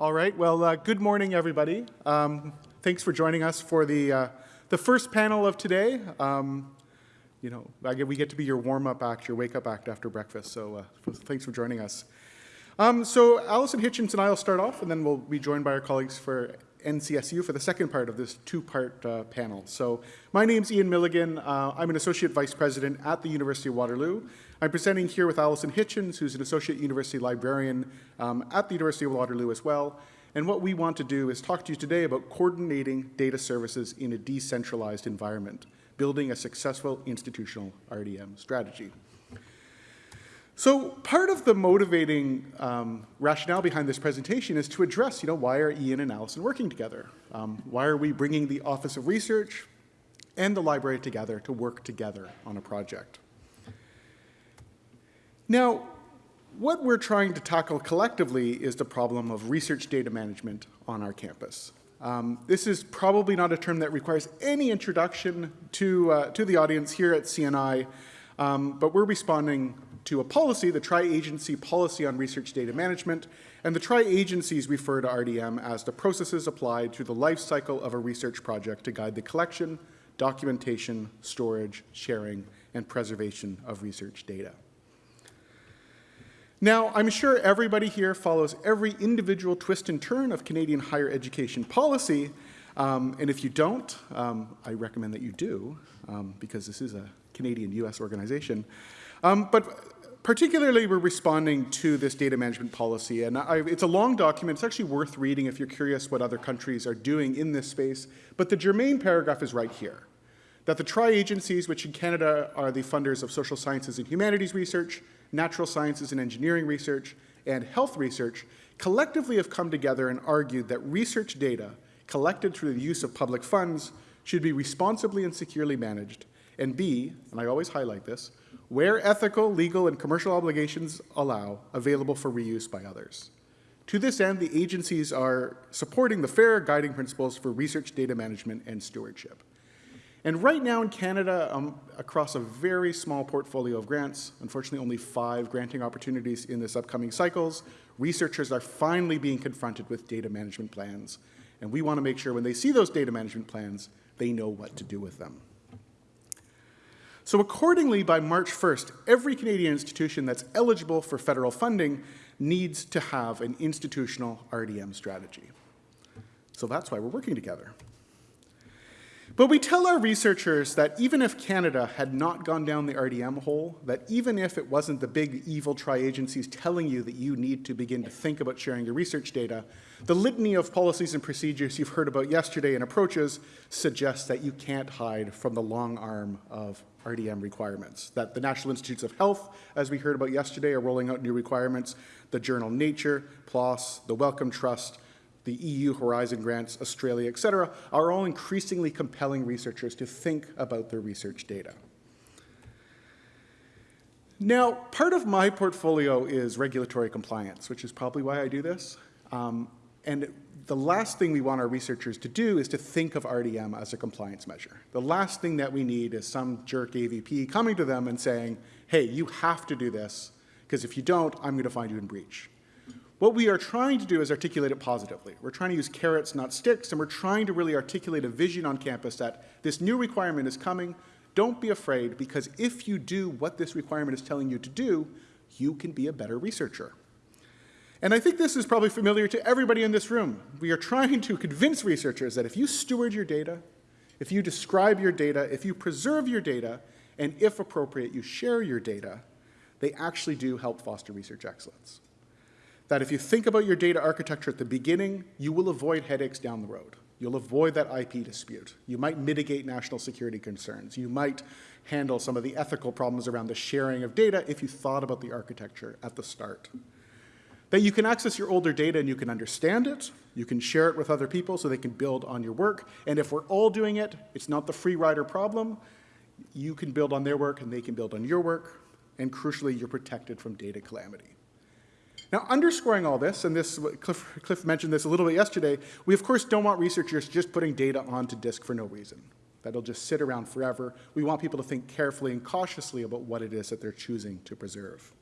All right, well, uh, good morning, everybody. Um, thanks for joining us for the, uh, the first panel of today. Um, you know, get, we get to be your warm-up act, your wake-up act after breakfast, so uh, thanks for joining us. Um, so Allison Hitchens and I will start off, and then we'll be joined by our colleagues for NCSU for the second part of this two-part uh, panel. So my name's Ian Milligan. Uh, I'm an Associate Vice President at the University of Waterloo. I'm presenting here with Allison Hitchens, who's an Associate University Librarian um, at the University of Waterloo as well. And what we want to do is talk to you today about coordinating data services in a decentralized environment, building a successful institutional RDM strategy. So part of the motivating um, rationale behind this presentation is to address, you know, why are Ian and Allison working together? Um, why are we bringing the Office of Research and the library together to work together on a project? Now, what we're trying to tackle collectively is the problem of research data management on our campus. Um, this is probably not a term that requires any introduction to, uh, to the audience here at CNI, um, but we're responding to a policy, the Tri-Agency Policy on Research Data Management, and the tri-agencies refer to RDM as the processes applied through the life cycle of a research project to guide the collection, documentation, storage, sharing, and preservation of research data. Now, I'm sure everybody here follows every individual twist and turn of Canadian higher education policy, um, and if you don't, um, I recommend that you do, um, because this is a Canadian-US organization. Um, but particularly, we're responding to this data management policy. And I, it's a long document. It's actually worth reading if you're curious what other countries are doing in this space. But the germane paragraph is right here. That the tri-agencies, which in Canada are the funders of social sciences and humanities research, natural sciences and engineering research, and health research, collectively have come together and argued that research data collected through the use of public funds should be responsibly and securely managed, and B, and I always highlight this, where ethical, legal, and commercial obligations allow, available for reuse by others. To this end, the agencies are supporting the FAIR guiding principles for research data management and stewardship. And right now in Canada, um, across a very small portfolio of grants, unfortunately only five granting opportunities in this upcoming cycles, researchers are finally being confronted with data management plans. And we want to make sure when they see those data management plans, they know what to do with them. So accordingly, by March 1st, every Canadian institution that's eligible for federal funding needs to have an institutional RDM strategy. So that's why we're working together. But we tell our researchers that even if Canada had not gone down the RDM hole, that even if it wasn't the big evil tri-agencies telling you that you need to begin to think about sharing your research data, the litany of policies and procedures you've heard about yesterday and approaches suggests that you can't hide from the long arm of RDM requirements, that the National Institutes of Health, as we heard about yesterday, are rolling out new requirements, the journal Nature, PLOS, the Wellcome Trust, the EU Horizon grants, Australia, et cetera, are all increasingly compelling researchers to think about their research data. Now, part of my portfolio is regulatory compliance, which is probably why I do this. Um, and the last thing we want our researchers to do is to think of RDM as a compliance measure. The last thing that we need is some jerk AVP coming to them and saying, hey, you have to do this, because if you don't, I'm going to find you in breach. What we are trying to do is articulate it positively. We're trying to use carrots, not sticks, and we're trying to really articulate a vision on campus that this new requirement is coming. Don't be afraid, because if you do what this requirement is telling you to do, you can be a better researcher. And I think this is probably familiar to everybody in this room. We are trying to convince researchers that if you steward your data, if you describe your data, if you preserve your data, and if appropriate, you share your data, they actually do help foster research excellence that if you think about your data architecture at the beginning, you will avoid headaches down the road. You'll avoid that IP dispute. You might mitigate national security concerns. You might handle some of the ethical problems around the sharing of data if you thought about the architecture at the start. That you can access your older data and you can understand it, you can share it with other people so they can build on your work, and if we're all doing it, it's not the free rider problem. You can build on their work and they can build on your work, and crucially, you're protected from data calamity. Now, underscoring all this, and this Cliff, Cliff mentioned this a little bit yesterday, we of course don't want researchers just putting data onto disk for no reason. That'll just sit around forever. We want people to think carefully and cautiously about what it is that they're choosing to preserve.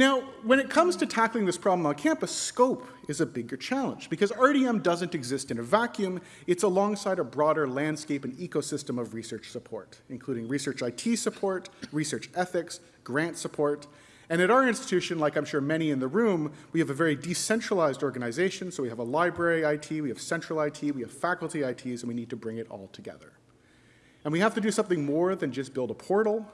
Now, when it comes to tackling this problem on campus, scope is a bigger challenge because RDM doesn't exist in a vacuum. It's alongside a broader landscape and ecosystem of research support, including research IT support, research ethics, grant support. And at our institution, like I'm sure many in the room, we have a very decentralized organization. So we have a library IT, we have central IT, we have faculty ITs, and we need to bring it all together. And we have to do something more than just build a portal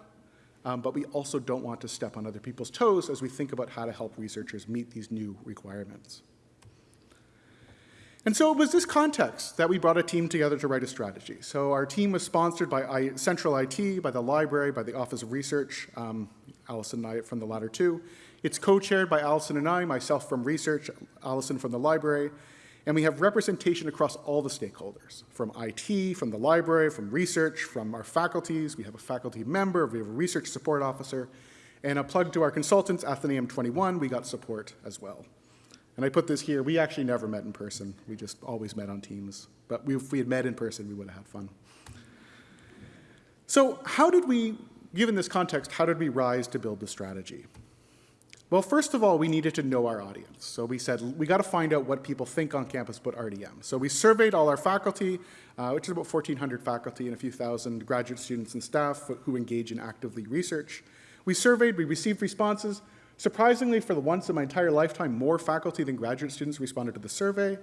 um, but we also don't want to step on other people's toes as we think about how to help researchers meet these new requirements. And so it was this context that we brought a team together to write a strategy. So our team was sponsored by I, Central IT, by the library, by the Office of Research, um, Allison and I from the latter two. It's co-chaired by Allison and I, myself from research, Allison from the library, and we have representation across all the stakeholders, from IT, from the library, from research, from our faculties. We have a faculty member, we have a research support officer, and a plug to our consultants, Athenaeum 21, we got support as well. And I put this here, we actually never met in person. We just always met on Teams. But we, if we had met in person, we would have had fun. So how did we, given this context, how did we rise to build the strategy? Well, first of all, we needed to know our audience. So we said, we got to find out what people think on campus about RDM. So we surveyed all our faculty, uh, which is about 1,400 faculty and a few thousand graduate students and staff who engage in actively research. We surveyed, we received responses. Surprisingly, for the once in my entire lifetime, more faculty than graduate students responded to the survey.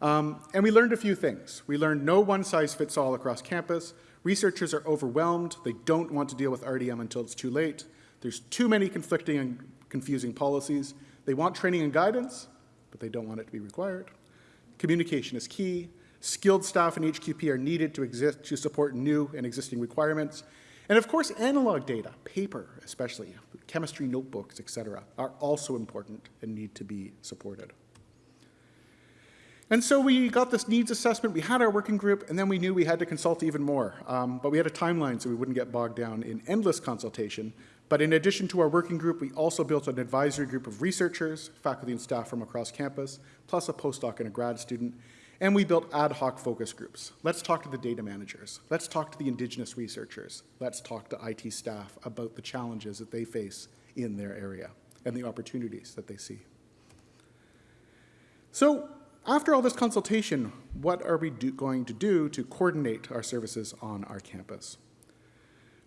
Um, and we learned a few things. We learned no one size fits all across campus. Researchers are overwhelmed. They don't want to deal with RDM until it's too late. There's too many conflicting confusing policies. They want training and guidance, but they don't want it to be required. Communication is key. Skilled staff in HQP are needed to exist to support new and existing requirements. And of course, analog data, paper especially, chemistry notebooks, etc., are also important and need to be supported. And so we got this needs assessment, we had our working group, and then we knew we had to consult even more. Um, but we had a timeline so we wouldn't get bogged down in endless consultation. But in addition to our working group, we also built an advisory group of researchers, faculty and staff from across campus, plus a postdoc and a grad student. And we built ad hoc focus groups. Let's talk to the data managers. Let's talk to the indigenous researchers. Let's talk to IT staff about the challenges that they face in their area and the opportunities that they see. So after all this consultation, what are we going to do to coordinate our services on our campus?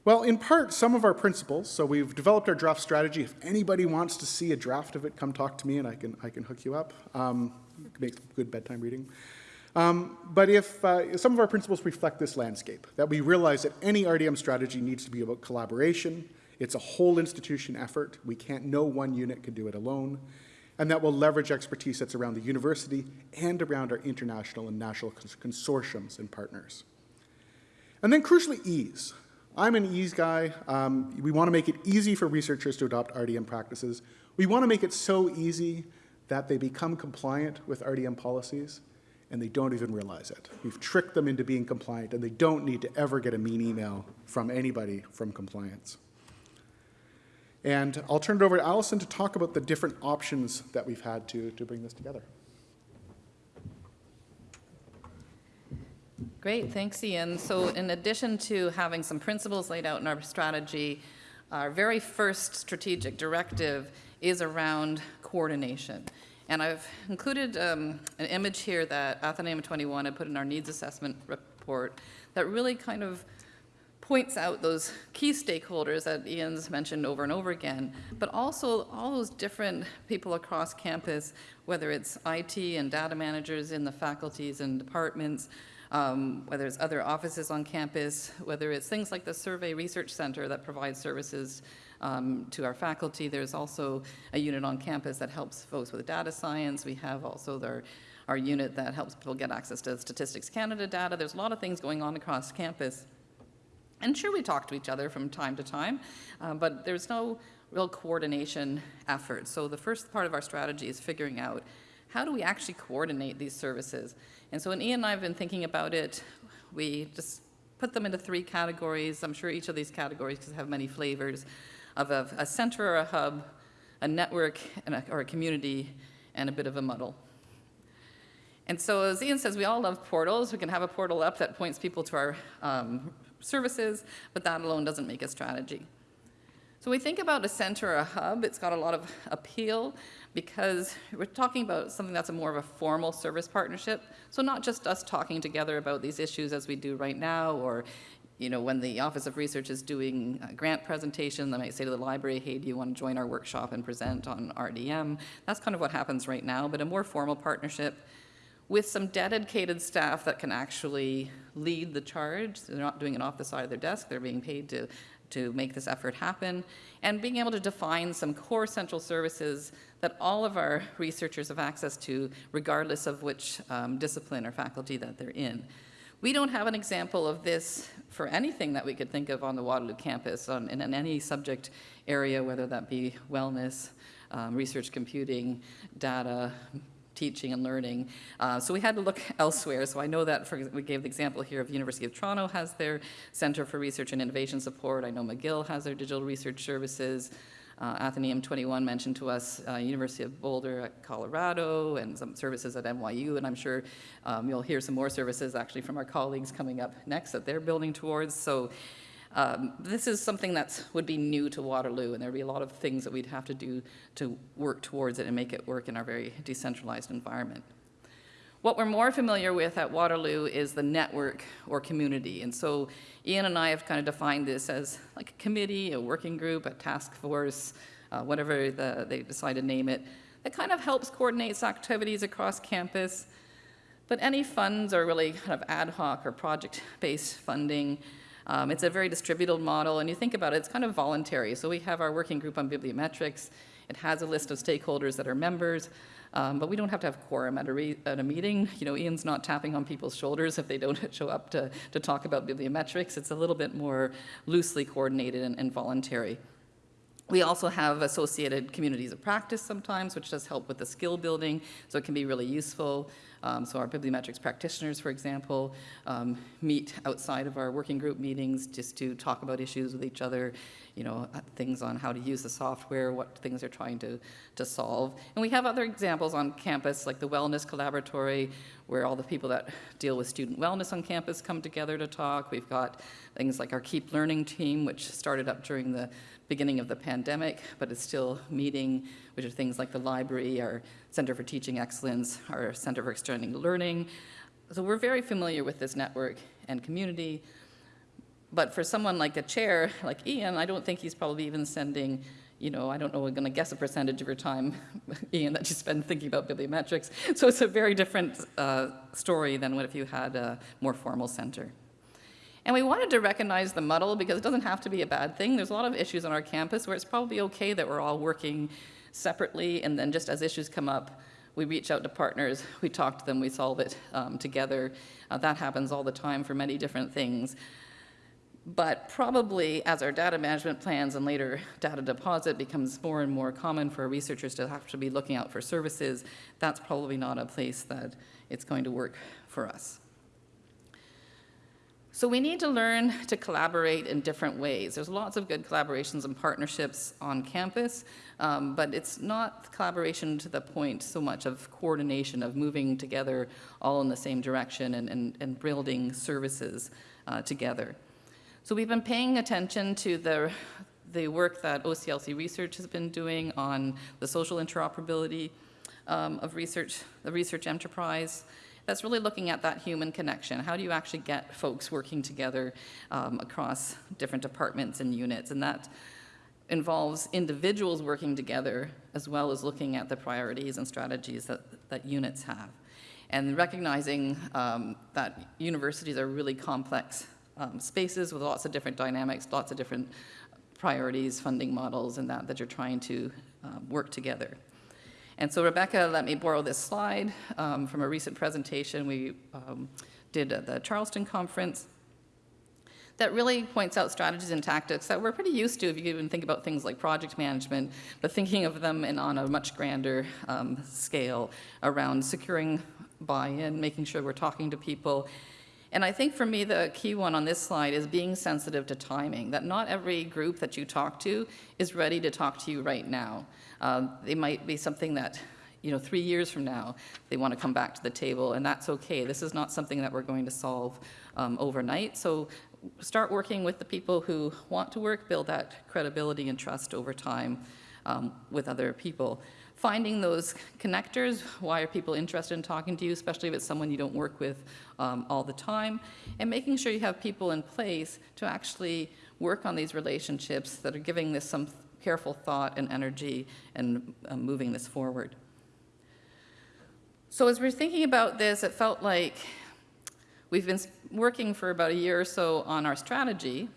Well, in part, some of our principles. So we've developed our draft strategy. If anybody wants to see a draft of it, come talk to me and I can, I can hook you up. Um, make good bedtime reading. Um, but if uh, some of our principles reflect this landscape, that we realize that any RDM strategy needs to be about collaboration. It's a whole institution effort. We can't, no one unit can do it alone. And that will leverage expertise that's around the university and around our international and national consortiums and partners. And then crucially, ease. I'm an ease guy. Um, we want to make it easy for researchers to adopt RDM practices. We want to make it so easy that they become compliant with RDM policies and they don't even realize it. We've tricked them into being compliant and they don't need to ever get a mean email from anybody from compliance. And I'll turn it over to Allison to talk about the different options that we've had to, to bring this together. Great, thanks, Ian. So in addition to having some principles laid out in our strategy, our very first strategic directive is around coordination. And I've included um, an image here that Athenaeum 21 had put in our needs assessment report that really kind of points out those key stakeholders that Ian's mentioned over and over again, but also all those different people across campus, whether it's IT and data managers in the faculties and departments, um, whether it's other offices on campus, whether it's things like the Survey Research Center that provides services um, to our faculty. There's also a unit on campus that helps folks with data science. We have also their, our unit that helps people get access to Statistics Canada data. There's a lot of things going on across campus. And sure, we talk to each other from time to time, uh, but there's no real coordination effort. So the first part of our strategy is figuring out how do we actually coordinate these services? And so when Ian and I have been thinking about it, we just put them into three categories. I'm sure each of these categories could have many flavors of a, a center or a hub, a network a, or a community, and a bit of a muddle. And so as Ian says, we all love portals. We can have a portal up that points people to our um, services, but that alone doesn't make a strategy. So we think about a center or a hub, it's got a lot of appeal because we're talking about something that's a more of a formal service partnership. So not just us talking together about these issues as we do right now, or you know, when the Office of Research is doing a grant presentation, they might say to the library, hey, do you want to join our workshop and present on RDM? That's kind of what happens right now, but a more formal partnership with some dedicated staff that can actually lead the charge. They're not doing it off the side of their desk, they're being paid to, to make this effort happen. And being able to define some core central services that all of our researchers have access to, regardless of which um, discipline or faculty that they're in. We don't have an example of this for anything that we could think of on the Waterloo campus on, in, in any subject area, whether that be wellness, um, research computing, data, teaching and learning. Uh, so we had to look elsewhere. So I know that, for, we gave the example here of University of Toronto has their Center for Research and Innovation Support. I know McGill has their digital research services. Uh, Athenaeum 21 mentioned to us uh, University of Boulder at Colorado and some services at NYU, and I'm sure um, you'll hear some more services actually from our colleagues coming up next that they're building towards. So um, this is something that would be new to Waterloo, and there'd be a lot of things that we'd have to do to work towards it and make it work in our very decentralized environment. What we're more familiar with at Waterloo is the network or community. And so Ian and I have kind of defined this as like a committee, a working group, a task force, uh, whatever the, they decide to name it, that kind of helps coordinate activities across campus. But any funds are really kind of ad hoc or project-based funding. Um, it's a very distributed model, and you think about it, it's kind of voluntary. So we have our working group on bibliometrics. It has a list of stakeholders that are members. Um, but we don't have to have quorum at a, at a meeting. You know, Ian's not tapping on people's shoulders if they don't show up to, to talk about bibliometrics. It's a little bit more loosely coordinated and, and voluntary. We also have associated communities of practice sometimes, which does help with the skill building, so it can be really useful. Um, so our bibliometrics practitioners, for example, um, meet outside of our working group meetings just to talk about issues with each other, you know, uh, things on how to use the software, what things they're trying to, to solve. And we have other examples on campus, like the Wellness Collaboratory, where all the people that deal with student wellness on campus come together to talk. We've got things like our Keep Learning team, which started up during the beginning of the pandemic, but is still meeting, which are things like the library, our Center for Teaching Excellence, our Center for Extending Learning. So we're very familiar with this network and community. But for someone like a chair, like Ian, I don't think he's probably even sending, you know, I don't know, we're going to guess a percentage of your time, Ian, that you spend thinking about bibliometrics. So it's a very different uh, story than what if you had a more formal center. And we wanted to recognize the muddle because it doesn't have to be a bad thing. There's a lot of issues on our campus where it's probably okay that we're all working separately and then just as issues come up, we reach out to partners, we talk to them, we solve it um, together. Uh, that happens all the time for many different things. But probably as our data management plans and later data deposit becomes more and more common for researchers to have to be looking out for services, that's probably not a place that it's going to work for us. So we need to learn to collaborate in different ways. There's lots of good collaborations and partnerships on campus, um, but it's not collaboration to the point so much of coordination, of moving together all in the same direction and, and, and building services uh, together. So we've been paying attention to the, the work that OCLC Research has been doing on the social interoperability um, of research, the research enterprise, that's really looking at that human connection. How do you actually get folks working together um, across different departments and units? And that involves individuals working together as well as looking at the priorities and strategies that, that units have. And recognizing um, that universities are really complex um, spaces with lots of different dynamics, lots of different priorities, funding models, and that that you're trying to um, work together. And so Rebecca let me borrow this slide um, from a recent presentation we um, did at the Charleston conference that really points out strategies and tactics that we're pretty used to if you even think about things like project management, but thinking of them in, on a much grander um, scale around securing buy-in, making sure we're talking to people. And I think for me, the key one on this slide is being sensitive to timing, that not every group that you talk to is ready to talk to you right now. Uh, they might be something that, you know, three years from now, they want to come back to the table, and that's okay. This is not something that we're going to solve um, overnight. So start working with the people who want to work, build that credibility and trust over time um, with other people. Finding those connectors, why are people interested in talking to you, especially if it's someone you don't work with um, all the time, and making sure you have people in place to actually work on these relationships that are giving this some careful thought and energy and uh, moving this forward. So as we're thinking about this, it felt like we've been working for about a year or so on our strategy,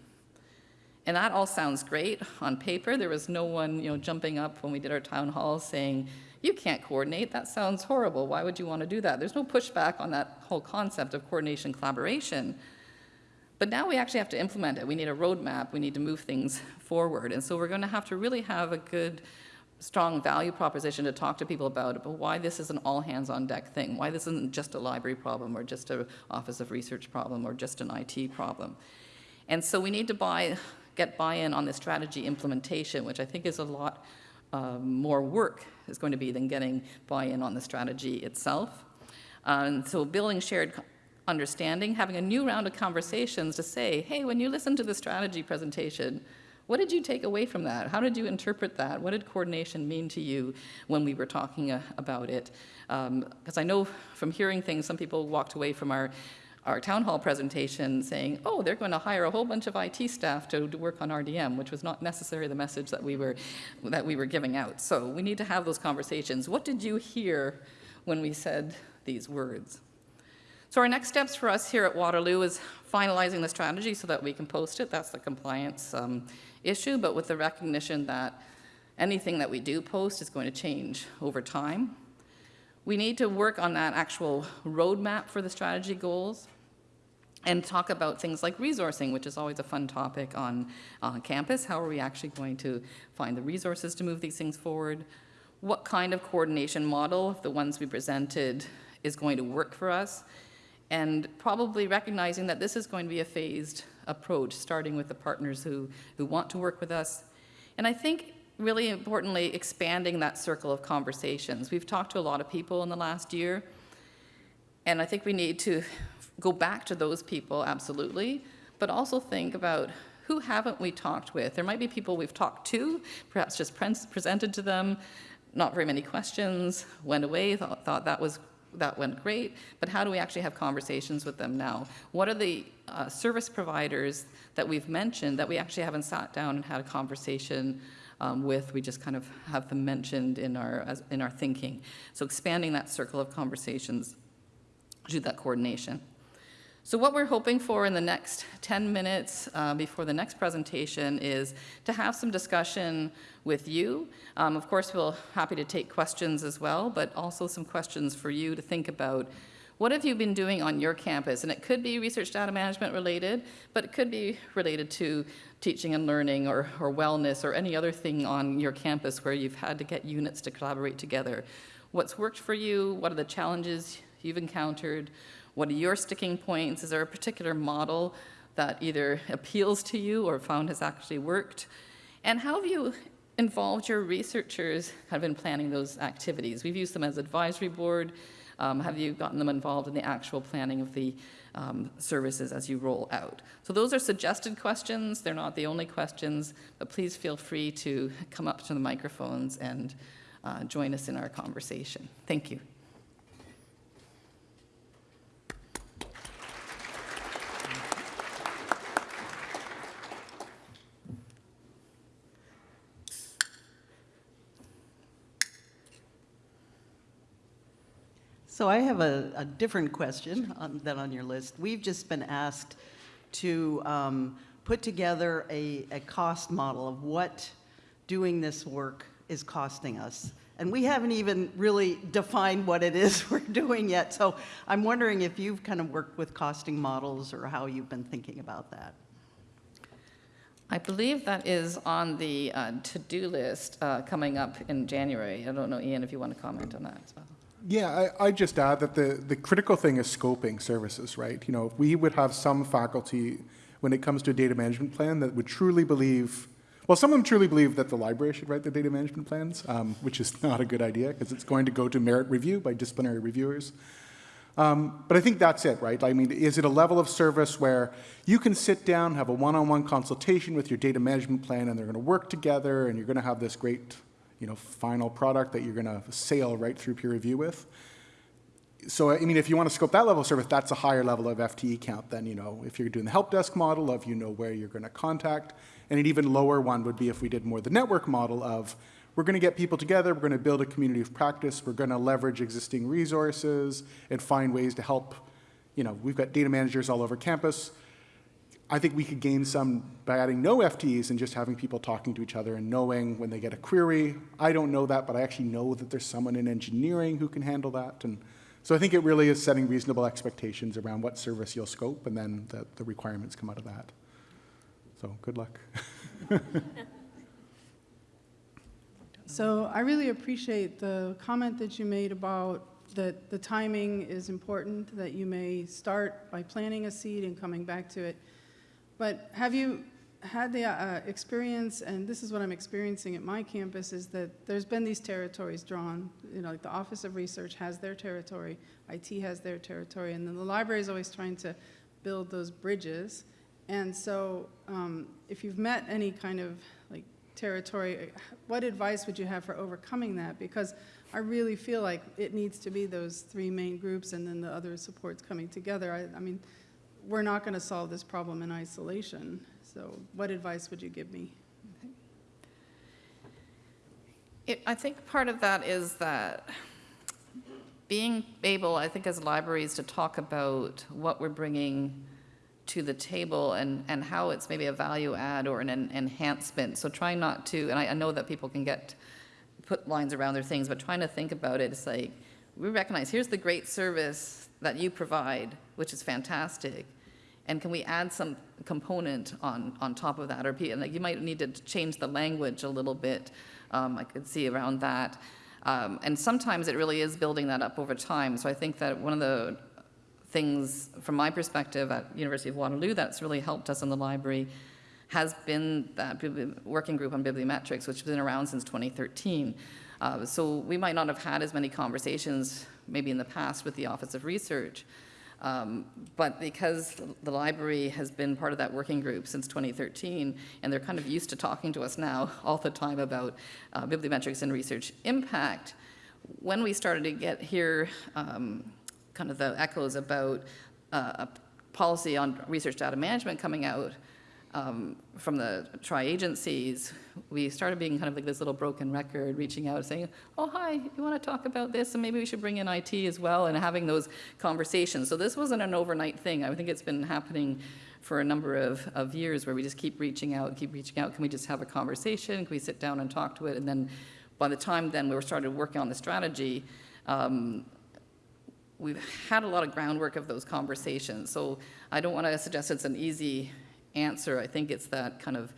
and that all sounds great on paper. There was no one, you know, jumping up when we did our town hall saying, "You can't coordinate. That sounds horrible. Why would you want to do that?" There's no pushback on that whole concept of coordination collaboration. But now we actually have to implement it. We need a roadmap. We need to move things forward. And so we're going to have to really have a good, strong value proposition to talk to people about about why this is an all hands on deck thing, why this isn't just a library problem or just an Office of Research problem or just an IT problem. And so we need to buy, get buy-in on the strategy implementation, which I think is a lot um, more work is going to be than getting buy-in on the strategy itself. Uh, And so building shared understanding, having a new round of conversations to say, hey, when you listened to the strategy presentation, what did you take away from that? How did you interpret that? What did coordination mean to you when we were talking uh, about it? Because I know from hearing things, some people walked away from our, our town hall presentation saying, oh, they're going to hire a whole bunch of IT staff to, to work on RDM, which was not necessarily the message that we were, that we were giving out. So we need to have those conversations. What did you hear when we said these words? So our next steps for us here at Waterloo is finalizing the strategy so that we can post it. That's the compliance um, issue, but with the recognition that anything that we do post is going to change over time. We need to work on that actual roadmap for the strategy goals and talk about things like resourcing, which is always a fun topic on, on campus. How are we actually going to find the resources to move these things forward? What kind of coordination model, the ones we presented, is going to work for us? And probably recognizing that this is going to be a phased approach, starting with the partners who, who want to work with us. And I think really importantly, expanding that circle of conversations. We've talked to a lot of people in the last year, and I think we need to go back to those people, absolutely, but also think about who haven't we talked with? There might be people we've talked to, perhaps just pres- presented to them, not very many questions, went away, thought, thought that was that went great, but how do we actually have conversations with them now? What are the uh, service providers that we've mentioned that we actually haven't sat down and had a conversation um, with? We just kind of have them mentioned in our as, in our thinking. So expanding that circle of conversations do that coordination. So what we're hoping for in the next 10 minutes uh, before the next presentation is to have some discussion with you. Um, Of course, we'll happy to take questions as well, but also some questions for you to think about. What have you been doing on your campus? And it could be research data management related, but it could be related to teaching and learning or, or wellness or any other thing on your campus where you've had to get units to collaborate together. What's worked for you? What are the challenges you've encountered? What are your sticking points? Is there a particular model that either appeals to you or found has actually worked? And how have you involved your researchers kind of in planning those activities? We've used them as advisory board. Um, have you gotten them involved in the actual planning of the um, services as you roll out? So those are suggested questions. They're not the only questions, but please feel free to come up to the microphones and uh, join us in our conversation. Thank you. So I have a, a different question on, than on your list. We've just been asked to um, put together a, a cost model of what doing this work is costing us. And we haven't even really defined what it is we're doing yet. So I'm wondering if you've kind of worked with costing models or how you've been thinking about that. I believe that is on the uh, to-do list uh, coming up in January. I don't know, Ian, if you want to comment on that as well. Yeah, I, I just add that the, the critical thing is scoping services, right? You know, we would have some faculty, when it comes to a data management plan, that would truly believe, well, some of them truly believe that the library should write the data management plans, um, which is not a good idea, because it's going to go to merit review by disciplinary reviewers. Um, but I think that's it, right? I mean, is it a level of service where you can sit down, have a one-on-one consultation with your data management plan, and they're going to work together, and you're going to have this great, you know, final product that you're going to sail right through peer review with? So, I mean, if you want to scope that level of service, that's a higher level of FTE count than, you know, if you're doing the help desk model of, you know, where you're going to contact. And an even lower one would be if we did more the network model of, we're going to get people together, we're going to build a community of practice, we're going to leverage existing resources and find ways to help, you know, we've got data managers all over campus. I think we could gain some by adding no FTEs and just having people talking to each other and knowing when they get a query. I don't know that, but I actually know that there's someone in engineering who can handle that. And so I think it really is setting reasonable expectations around what service you'll scope, and then the, the requirements come out of that. So good luck. So I really appreciate the comment that you made about that the timing is important, that you may start by planting a seed and coming back to it. But have you had the uh, experience, and this is what I'm experiencing at my campus, is that there's been these territories drawn. You know, like the Office of Research has their territory, IT has their territory, and then the library is always trying to build those bridges. And so um, if you've met any kind of like territory, what advice would you have for overcoming that? Because I really feel like it needs to be those three main groups and then the other supports coming together. I, I mean, we're not going to solve this problem in isolation. So what advice would you give me? It, I think part of that is that being able, I think, as libraries to talk about what we're bringing to the table and, and how it's maybe a value add or an en- enhancement. So trying not to, and I, I know that people can get, put lines around their things, but trying to think about it, it's like, we recognize, here's the great service that you provide, which is fantastic. And can we add some component on, on top of that? Or, and like, you might need to change the language a little bit. Um, I could see around that. Um, and sometimes it really is building that up over time. So I think that one of the things, from my perspective at University of Waterloo, that's really helped us in the library has been that working group on bibliometrics, which has been around since 2013. Uh, so we might not have had as many conversations maybe in the past with the Office of Research. Um, but because the library has been part of that working group since 2013, and they're kind of used to talking to us now all the time about uh, bibliometrics and research impact, when we started to get here um, kind of the echoes about uh, a policy on research data management coming out um, from the tri-agencies, we started being kind of like this little broken record, reaching out, saying, oh, hi, you want to talk about this? And maybe we should bring in IT as well, and having those conversations. So this wasn't an overnight thing. I think it's been happening for a number of, of years where we just keep reaching out, keep reaching out. Can we just have a conversation? Can we sit down and talk to it? And then by the time then we were started working on the strategy, um, we've had a lot of groundwork of those conversations. So I don't want to suggest it's an easy answer. I think it's that kind of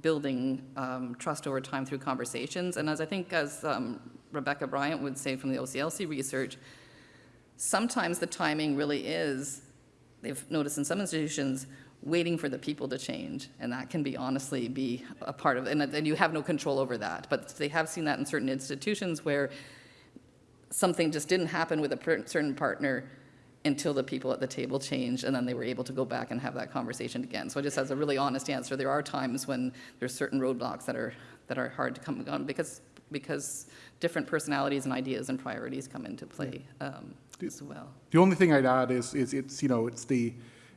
building um, trust over time through conversations. And as I think, as um, Rebecca Bryant would say from the OCLC research, sometimes the timing really is, they've noticed in some institutions, waiting for the people to change. And that can be honestly be a part of, and, and you have no control over that. But they have seen that in certain institutions where something just didn't happen with a certain partner until the people at the table changed, and then they were able to go back and have that conversation again. So just as a really honest answer, there are times when there's certain roadblocks that are that are hard to come on because because different personalities and ideas and priorities come into play um, as well. The only thing I'd add is, is it's, you know, it's the,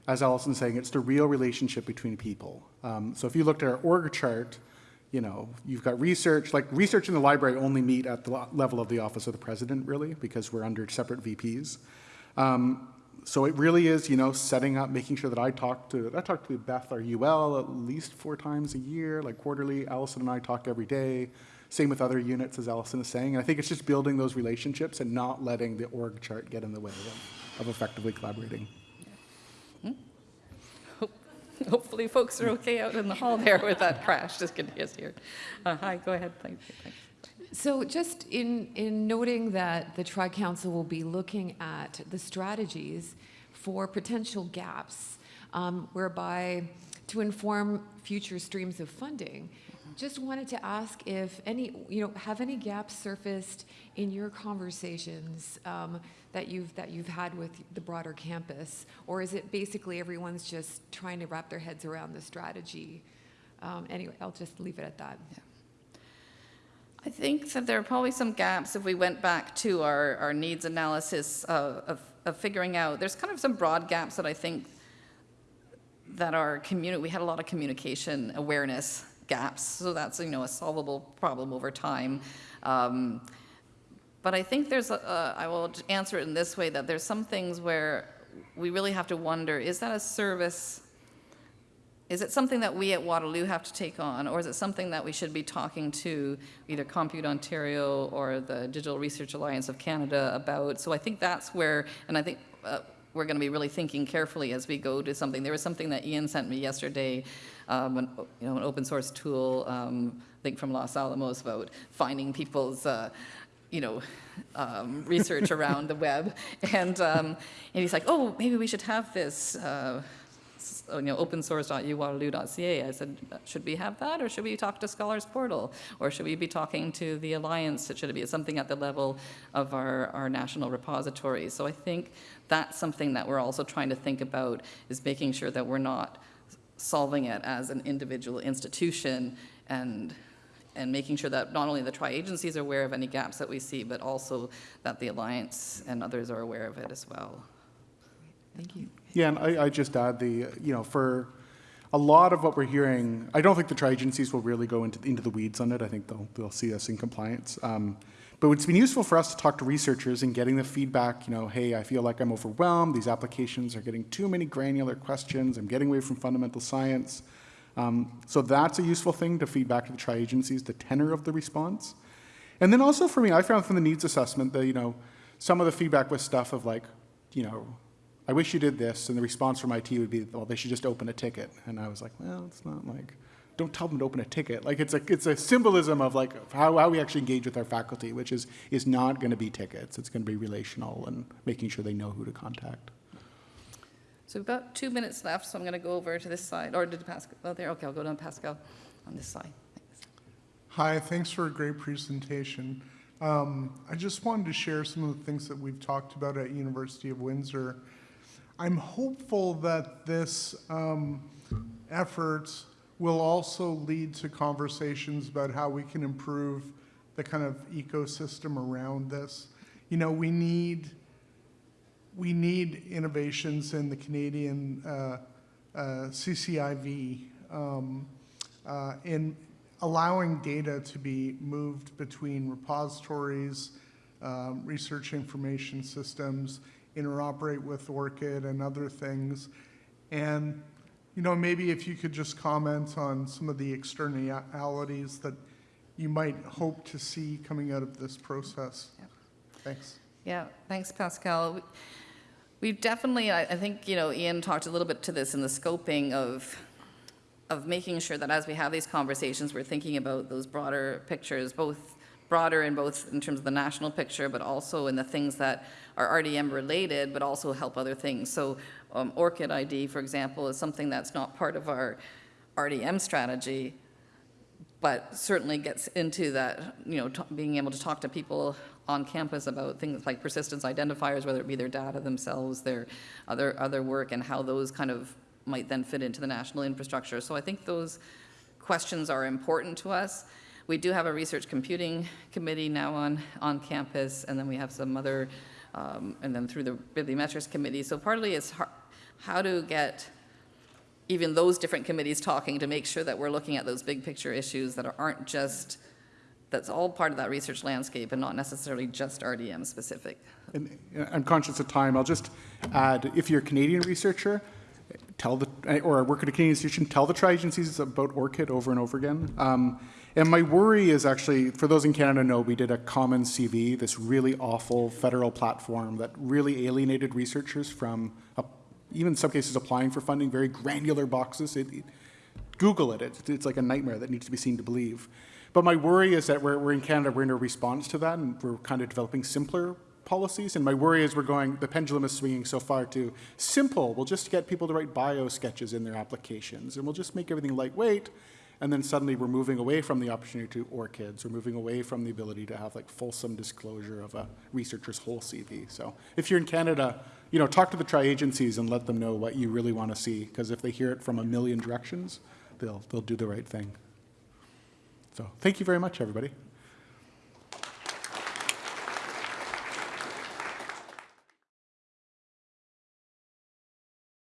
as Allison's saying, it's the real relationship between people. Um, so if you looked at our org chart, you know, you've got research, like research in the library only meet at the level of the office of the president, really, because we're under separate VPs. Um, so it really is, you know, setting up, making sure that I talk to, I talk to Beth, our UL, at least four times a year, like quarterly. Allison and I talk every day. Same with other units, as Allison is saying. And I think it's just building those relationships and not letting the org chart get in the way of, of effectively collaborating. Hopefully, folks are okay out in the hall there with that crash. Just kidding, yes, here. Uh, hi, go ahead. Thank you. So just in, in noting that the Tri-Council will be looking at the strategies for potential gaps um, whereby to inform future streams of funding, just wanted to ask if any, you know, have any gaps surfaced in your conversations um, that you've, that you've had with the broader campus? Or is it basically everyone's just trying to wrap their heads around the strategy? Um, Anyway, I'll just leave it at that. I think that there are probably some gaps if we went back to our, our needs analysis of, of, of figuring out, there's kind of some broad gaps that I think that our community, we had a lot of communication awareness gaps, so that's, you know, a solvable problem over time. Um, But I think there's, I will answer it in this way, that there's some things where we really have to wonder, is that a service is it something that we at Waterloo have to take on, or is it something that we should be talking to either Compute Ontario or the Digital Research Alliance of Canada about? So I think that's where, and I think uh, we're going to be really thinking carefully as we go to something. There was something that Ian sent me yesterday, um, an, you know, an open source tool, um, I think from Los Alamos, about finding people's. Uh, you know, um, research around the web, and um, and he's like, oh, maybe we should have this. Uh, you know, opensource.uwaterloo.ca. I said, "Uh, should we have that, or should we talk to Scholars Portal? Or should we be talking to the Alliance? It should it be something at the level of our, our national repository? So I think that's something that we're also trying to think about, is making sure that we're not solving it as an individual institution and, and making sure that not only the tri-agencies are aware of any gaps that we see, but also that the Alliance and others are aware of it as well. Thank you. Yeah, and I, I just add the, you know, for a lot of what we're hearing, I don't think the tri-agencies will really go into, into the weeds on it. I think they'll, they'll see us in compliance. Um, but it's been useful for us to talk to researchers and getting the feedback, you know, hey, I feel like I'm overwhelmed. These applications are getting too many granular questions. I'm getting away from fundamental science. Um, so that's a useful thing to feedback to the tri-agencies, the tenor of the response. And then also for me, I found from the needs assessment that, you know, some of the feedback was stuff of like, you know, I wish you did this, and the response from IT would be, well, they should just open a ticket. And I was like, well, it's not like, don't tell them to open a ticket. Like, it's a, it's a symbolism of like how, how we actually engage with our faculty, which is, is not going to be tickets. It's going to be relational and making sure they know who to contact. So we've got two minutes left, so I'm going to go over to this side, or did Pascal, oh, there, okay, I'll go down Pascal on this side. Thanks. Hi, thanks for a great presentation. Um, I just wanted to share some of the things that we've talked about at University of Windsor. I'm hopeful that this um, effort will also lead to conversations about how we can improve the kind of ecosystem around this. You know, we need we need innovations in the Canadian uh, uh, CCIV um, uh, in allowing data to be moved between repositories, um, research information systems, interoperate with ORCID and other things. And, you know, maybe if you could just comment on some of the externalities that you might hope to see coming out of this process. Yep. Thanks. Yeah, thanks, Pascal. We- We've definitely, I, I think, you know, Ian talked a little bit to this in the scoping of, of making sure that as we have these conversations, we're thinking about those broader pictures, both broader in both in terms of the national picture, but also in the things that are RDM related, but also help other things. So um, ORCID ID, for example, is something that's not part of our RDM strategy, but certainly gets into that, you know, being able to talk to people on campus about things like persistence identifiers, whether it be their data themselves, their other, other work, and how those kind of might then fit into the national infrastructure. So I think those questions are important to us. We do have a research computing committee now on, on campus, and then we have some other, um, and then through the bibliometrics committee. So partly it's how to get even those different committees talking to make sure that we're looking at those big picture issues that aren't just, that's all part of that research landscape and not necessarily just RDM specific. And I'm conscious of time. I'll just add, if you're a Canadian researcher, tell the, or I work at a Canadian institution, tell the tri-agencies about ORCID over and over again. Um, and my worry is actually, for those in Canada know, we did a common CV, this really awful federal platform that really alienated researchers from, uh, even in some cases, applying for funding, very granular boxes. It, it, Google it. It's, it's like a nightmare that needs to be seen to believe. But my worry is that we're, we're in Canada, we're in a response to that, and we're kind of developing simpler policies. And my worry is we're going, the pendulum is swinging so far to simple. We'll just get people to write bio sketches in their applications, and we'll just make everything lightweight. and then suddenly we're moving away from the opportunity to ORCIDs, we're moving away from the ability to have like fulsome disclosure of a researcher's whole CV. So if you're in Canada, you know, talk to the tri-agencies and let them know what you really want to see, because if they hear it from a million directions, they'll, they'll do the right thing. So thank you very much, everybody.